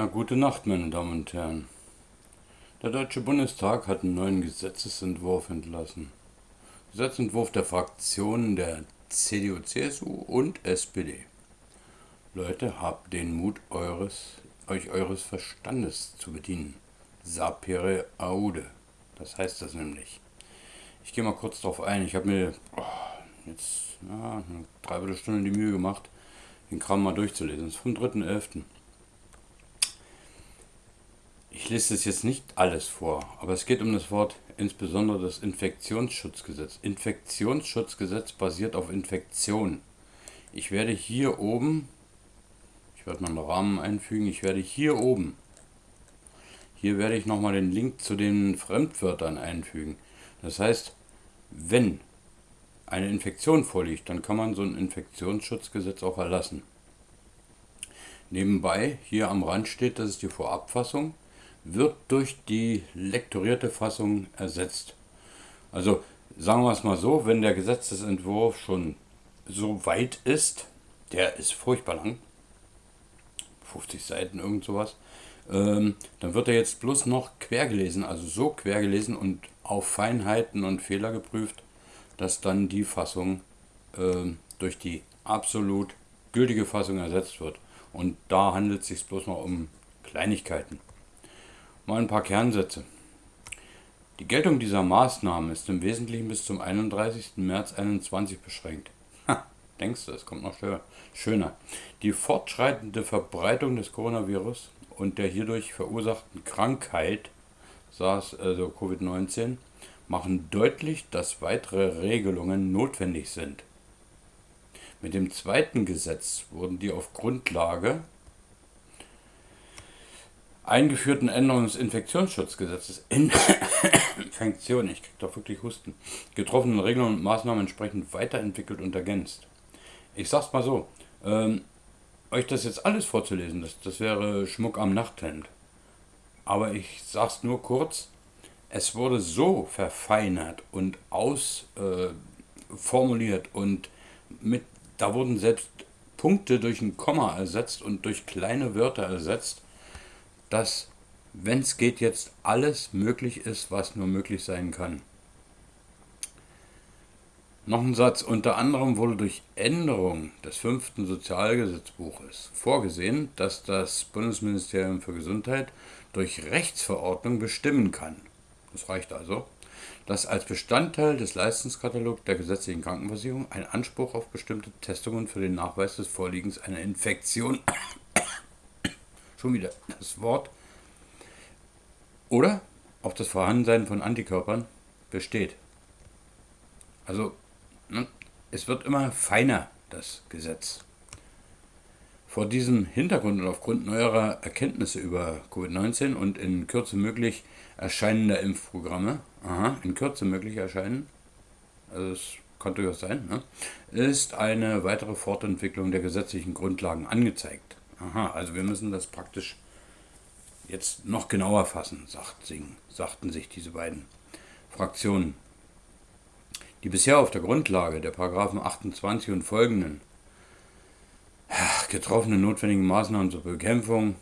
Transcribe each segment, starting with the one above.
Na, gute Nacht, meine Damen und Herren. Der Deutsche Bundestag hat einen neuen Gesetzesentwurf entlassen. Gesetzentwurf der Fraktionen der CDU, CSU und SPD. Leute, habt den Mut, eures, euch eures Verstandes zu bedienen. Sapere aude. Das heißt das nämlich. Ich gehe mal kurz darauf ein. Ich habe mir oh, jetzt ja, eine Dreiviertelstunde die Mühe gemacht, den Kram mal durchzulesen. Das ist vom 3.11. Ich lese es jetzt nicht alles vor, aber es geht um das Wort insbesondere das Infektionsschutzgesetz. Infektionsschutzgesetz basiert auf Infektion. Ich werde hier oben, ich werde mal einen Rahmen einfügen, ich werde hier oben, hier werde ich nochmal den Link zu den Fremdwörtern einfügen. Das heißt, wenn eine Infektion vorliegt, dann kann man so ein Infektionsschutzgesetz auch erlassen. Nebenbei, hier am Rand steht, das ist die Vorabfassung wird durch die lektorierte Fassung ersetzt. Also sagen wir es mal so, wenn der Gesetzesentwurf schon so weit ist, der ist furchtbar lang, 50 Seiten, irgend sowas, ähm, dann wird er jetzt bloß noch quer gelesen, also so quer gelesen und auf Feinheiten und Fehler geprüft, dass dann die Fassung äh, durch die absolut gültige Fassung ersetzt wird. Und da handelt es sich bloß noch um Kleinigkeiten. Mal ein paar Kernsätze. Die Geltung dieser Maßnahmen ist im Wesentlichen bis zum 31. März 2021 beschränkt. Ha, denkst du, es kommt noch schöner. Die fortschreitende Verbreitung des Coronavirus und der hierdurch verursachten Krankheit, SARS, also Covid-19, machen deutlich, dass weitere Regelungen notwendig sind. Mit dem zweiten Gesetz wurden die auf Grundlage eingeführten Änderungen des Infektionsschutzgesetzes, Infektion, ich krieg doch wirklich Husten, getroffenen Regeln und Maßnahmen entsprechend weiterentwickelt und ergänzt. Ich sag's mal so, ähm, euch das jetzt alles vorzulesen, das, das wäre Schmuck am Nachthemd. Aber ich sag's nur kurz, es wurde so verfeinert und ausformuliert äh, und mit, da wurden selbst Punkte durch ein Komma ersetzt und durch kleine Wörter ersetzt, dass, wenn es geht, jetzt alles möglich ist, was nur möglich sein kann. Noch ein Satz. Unter anderem wurde durch Änderung des fünften Sozialgesetzbuches vorgesehen, dass das Bundesministerium für Gesundheit durch Rechtsverordnung bestimmen kann. Das reicht also, dass als Bestandteil des Leistungskatalogs der gesetzlichen Krankenversicherung ein Anspruch auf bestimmte Testungen für den Nachweis des Vorliegens einer Infektion schon wieder das Wort, oder auf das Vorhandensein von Antikörpern besteht. Also ne, es wird immer feiner, das Gesetz. Vor diesem Hintergrund und aufgrund neuerer Erkenntnisse über Covid-19 und in Kürze möglich erscheinender Impfprogramme, aha, in Kürze möglich erscheinen, also es kann durchaus sein, ne, ist eine weitere Fortentwicklung der gesetzlichen Grundlagen angezeigt. Aha, also wir müssen das praktisch jetzt noch genauer fassen, sagt Sing, sagten sich diese beiden Fraktionen. Die bisher auf der Grundlage der Paragraphen 28 und folgenden getroffenen notwendigen Maßnahmen zur Bekämpfung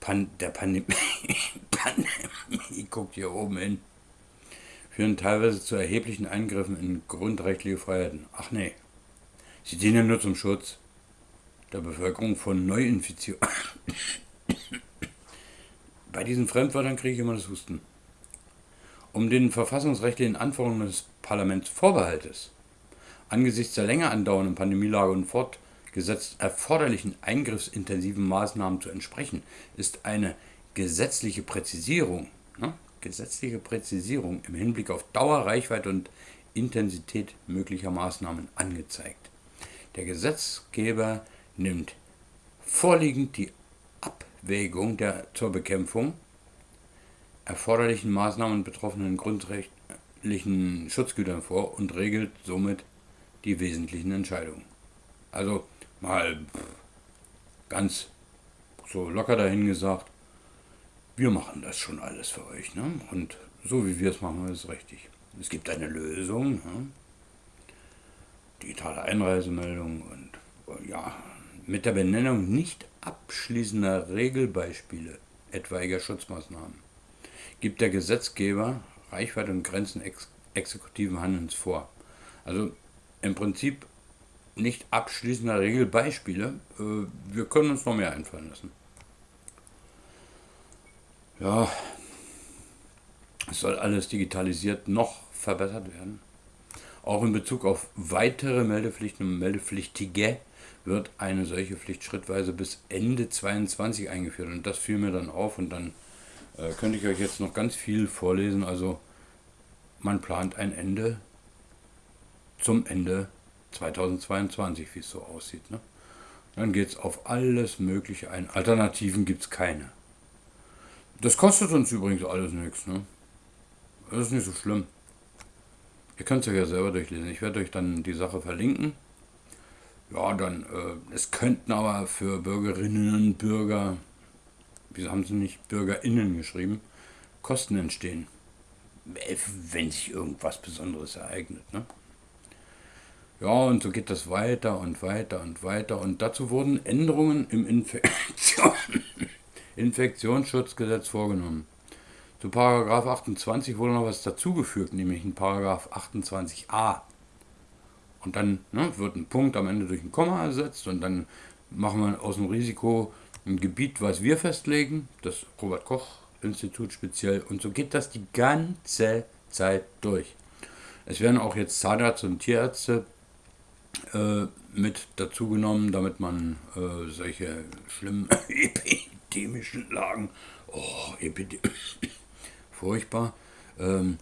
Pan der Pandemie, Pandemie, guckt hier oben hin, führen teilweise zu erheblichen Eingriffen in grundrechtliche Freiheiten. Ach nee, sie dienen nur zum Schutz der Bevölkerung von Neuinfizierungen. Bei diesen Fremdwörtern kriege ich immer das Husten. Um den verfassungsrechtlichen Anforderungen des Parlaments Vorbehaltes angesichts der länger andauernden Pandemielage und fortgesetzt erforderlichen eingriffsintensiven Maßnahmen zu entsprechen, ist eine gesetzliche Präzisierung, ne, gesetzliche Präzisierung im Hinblick auf Dauer, Reichweite und Intensität möglicher Maßnahmen angezeigt. Der Gesetzgeber nimmt vorliegend die Abwägung der zur Bekämpfung erforderlichen Maßnahmen betroffenen grundrechtlichen Schutzgütern vor und regelt somit die wesentlichen Entscheidungen. Also mal ganz so locker dahin gesagt, wir machen das schon alles für euch. Ne? Und so wie wir es machen, ist es richtig. Es gibt eine Lösung, ne? digitale Einreisemeldung und ja, mit der Benennung nicht abschließender Regelbeispiele etwaiger Schutzmaßnahmen gibt der Gesetzgeber Reichweite und Grenzen ex exekutiven Handelns vor. Also im Prinzip nicht abschließender Regelbeispiele. Äh, wir können uns noch mehr einfallen lassen. Ja, es soll alles digitalisiert noch verbessert werden. Auch in Bezug auf weitere Meldepflichten und Meldepflichtige wird eine solche Pflicht schrittweise bis Ende 2022 eingeführt. Und das fiel mir dann auf und dann äh, könnte ich euch jetzt noch ganz viel vorlesen. Also man plant ein Ende zum Ende 2022, wie es so aussieht. Ne? Dann geht es auf alles Mögliche ein. Alternativen gibt es keine. Das kostet uns übrigens alles nichts. Ne? Das ist nicht so schlimm. Ihr könnt es euch ja selber durchlesen. Ich werde euch dann die Sache verlinken. Ja, dann, äh, es könnten aber für Bürgerinnen und Bürger, wieso haben sie nicht BürgerInnen geschrieben, Kosten entstehen. Wenn sich irgendwas Besonderes ereignet. Ne? Ja, und so geht das weiter und weiter und weiter. Und dazu wurden Änderungen im Infektion Infektionsschutzgesetz vorgenommen. Zu Paragraph 28 wurde noch was dazugefügt, nämlich in Paragraph 28a. Und dann ne, wird ein Punkt am Ende durch ein Komma ersetzt und dann machen wir aus dem Risiko ein Gebiet, was wir festlegen, das Robert Koch Institut speziell. Und so geht das die ganze Zeit durch. Es werden auch jetzt Zahnärzte und Tierärzte äh, mit dazugenommen, damit man äh, solche schlimmen epidemischen Lagen, oh, Epidemie, furchtbar, ähm,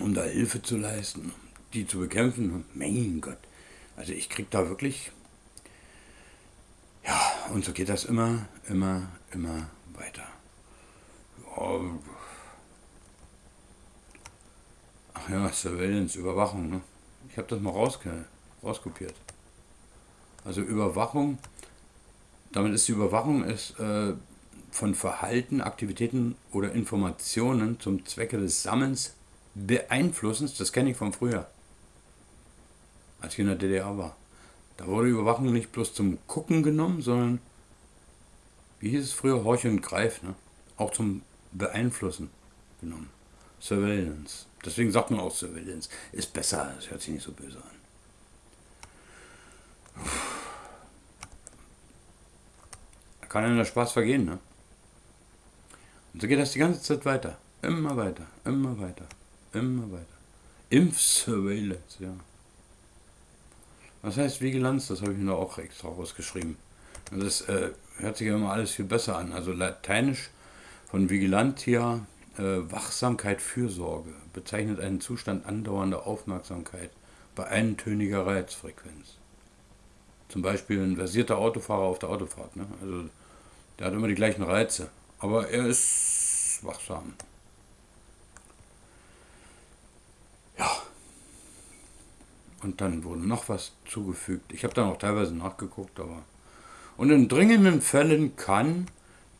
um da Hilfe zu leisten, die zu bekämpfen. Mein Gott, also ich krieg da wirklich, ja, und so geht das immer, immer, immer weiter. Ach ja, Surveillance, Überwachung, ne? Ich habe das mal rausge rauskopiert. Also Überwachung, damit ist die Überwachung ist, äh, von Verhalten, Aktivitäten oder Informationen zum Zwecke des Sammelns, Beeinflussens, das kenne ich von früher, als ich in der DDR war. Da wurde Überwachung nicht bloß zum Gucken genommen, sondern, wie hieß es früher, Horch und Greif, ne? auch zum Beeinflussen genommen. Surveillance. Deswegen sagt man auch Surveillance. Ist besser, es hört sich nicht so böse an. Da kann einem der Spaß vergehen, ne? Und so geht das die ganze Zeit weiter. Immer weiter, immer weiter, immer weiter. Impfsurveillance, ja. Was heißt Vigilanz? Das habe ich mir auch extra rausgeschrieben. Das äh, hört sich ja immer alles viel besser an. Also lateinisch von Vigilantia, äh, Wachsamkeit, Fürsorge, bezeichnet einen Zustand andauernder Aufmerksamkeit bei eintöniger Reizfrequenz. Zum Beispiel ein versierter Autofahrer auf der Autofahrt. Ne? Also der hat immer die gleichen Reize. Aber er ist wachsam. Und dann wurde noch was zugefügt. Ich habe dann auch teilweise nachgeguckt, aber. Und in dringenden Fällen kann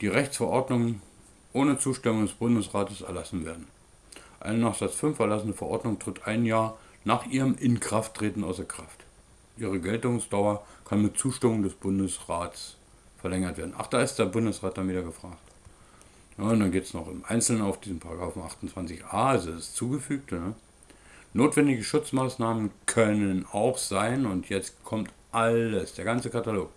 die Rechtsverordnung ohne Zustimmung des Bundesrates erlassen werden. Eine nach Satz 5 erlassene Verordnung tritt ein Jahr nach ihrem Inkrafttreten außer Kraft. Ihre Geltungsdauer kann mit Zustimmung des Bundesrats verlängert werden. Ach, da ist der Bundesrat dann wieder gefragt. Ja, und dann geht es noch im Einzelnen auf diesen Paragraphen 28a, also das Zugefügte. Ne? Notwendige Schutzmaßnahmen können auch sein, und jetzt kommt alles, der ganze Katalog,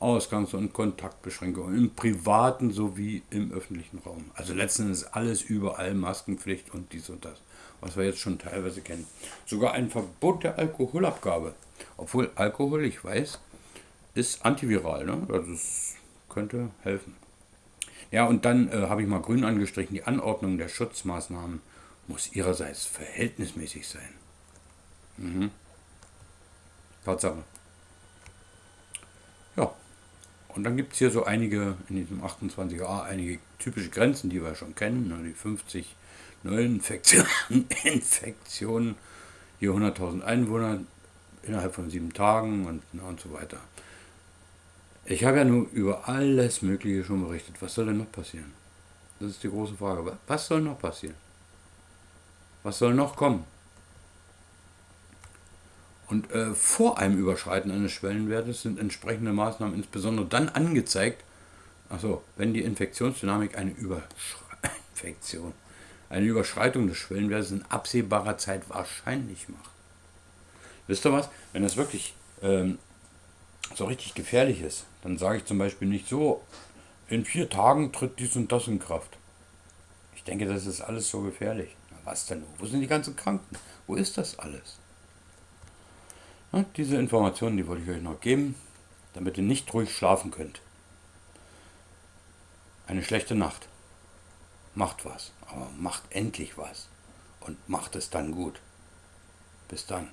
Ausgangs- und Kontaktbeschränkungen im privaten sowie im öffentlichen Raum. Also letzten Endes alles überall Maskenpflicht und dies und das, was wir jetzt schon teilweise kennen. Sogar ein Verbot der Alkoholabgabe. Obwohl Alkohol, ich weiß, ist antiviral, ne? Also es könnte helfen. Ja, und dann äh, habe ich mal grün angestrichen, die Anordnung der Schutzmaßnahmen muss ihrerseits verhältnismäßig sein. Mhm. Tatsache. Ja, und dann gibt es hier so einige, in diesem 28a, einige typische Grenzen, die wir schon kennen. Ne? Die 50 Neuinfektionen, Infektionen, hier 100.000 Einwohner innerhalb von sieben Tagen und, und so weiter. Ich habe ja nur über alles Mögliche schon berichtet. Was soll denn noch passieren? Das ist die große Frage. Was soll noch passieren? Was soll noch kommen? Und äh, vor einem Überschreiten eines Schwellenwertes sind entsprechende Maßnahmen insbesondere dann angezeigt, also wenn die Infektionsdynamik eine Überschre Infektion, eine Überschreitung des Schwellenwertes in absehbarer Zeit wahrscheinlich macht. Wisst ihr was? Wenn das wirklich ähm, so richtig gefährlich ist, dann sage ich zum Beispiel nicht so, in vier Tagen tritt dies und das in Kraft. Ich denke, das ist alles so gefährlich. Was denn? Wo sind die ganzen Kranken? Wo ist das alles? Ja, diese Informationen, die wollte ich euch noch geben, damit ihr nicht ruhig schlafen könnt. Eine schlechte Nacht. Macht was, aber macht endlich was und macht es dann gut. Bis dann.